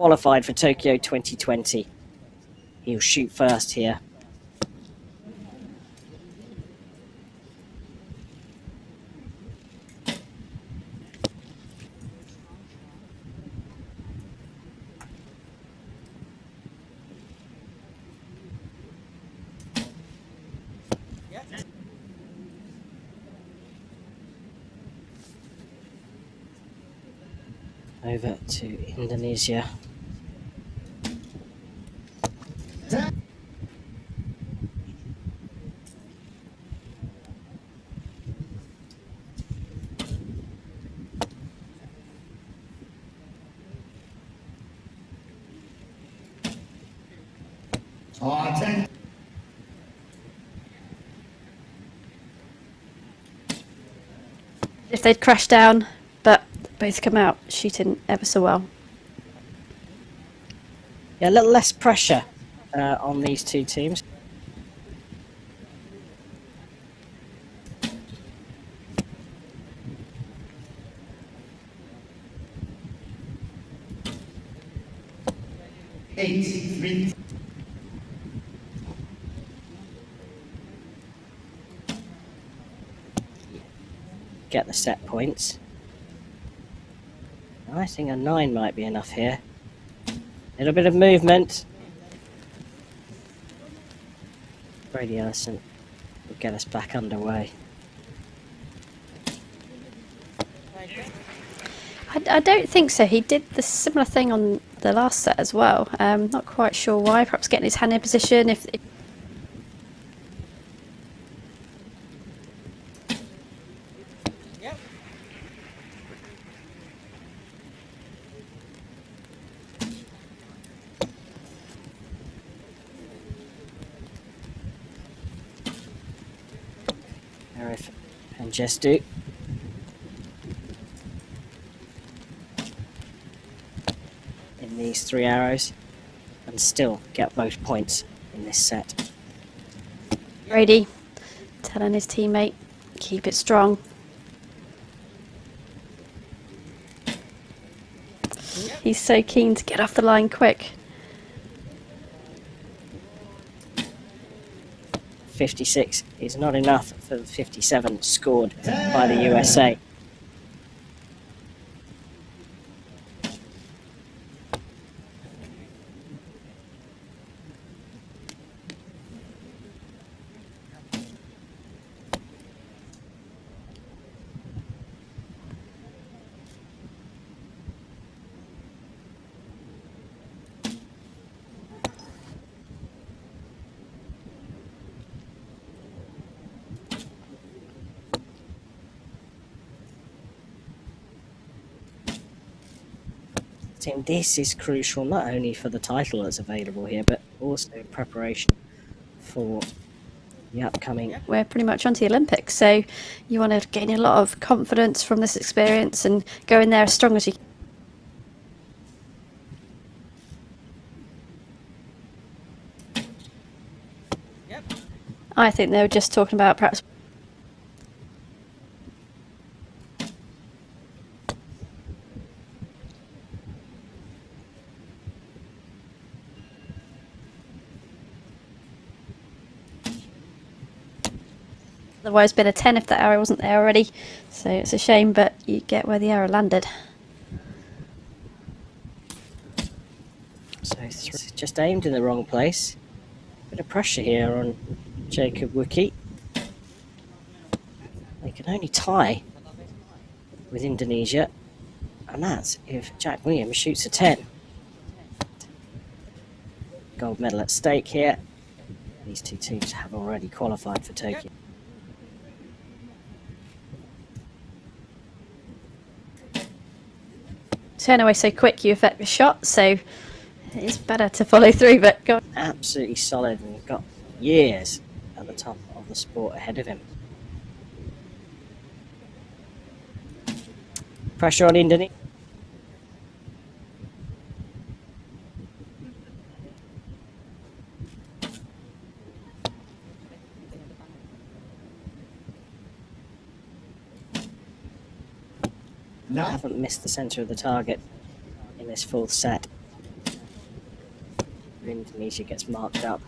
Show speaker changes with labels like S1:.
S1: qualified for Tokyo 2020. He'll shoot first here. over to Indonesia.
S2: If they'd crashed down, but both come out shooting ever so well.
S1: Yeah, a little less pressure uh, on these two teams.
S3: Eighty-three.
S1: Get the set points. I think a 9 might be enough here. A little bit of movement. Brady Ellison will get us back underway.
S2: I, I don't think so. He did the similar thing on the last set as well. Um, not quite sure why. Perhaps getting his hand in position. If, if
S1: Arif and Jestu. In these three arrows. And still get both points in this set.
S2: Brady telling his teammate, keep it strong. He's so keen to get off the line quick.
S1: 56 is not enough for the 57 scored by the USA. Tim, this is crucial not only for the title that's available here, but also in preparation for the upcoming.
S2: We're pretty much onto the Olympics, so you want to gain a lot of confidence from this experience and go in there as strong as you can. I think they were just talking about perhaps Otherwise, been a 10 if that arrow wasn't there already. So it's a shame, but you get where the arrow landed.
S1: So it's just aimed in the wrong place. Bit of pressure here on Jacob Wukie. They can only tie with Indonesia, and that's if Jack Williams shoots a 10. Gold medal at stake here. These two teams have already qualified for Tokyo.
S2: Turn away so quick you affect the shot, so it's better to follow through, but go.
S1: Absolutely solid, and got years at the top of the sport ahead of him. Pressure on Indonesia.
S3: No.
S1: I haven't missed the centre of the target in this fourth set. Indonesia gets marked up.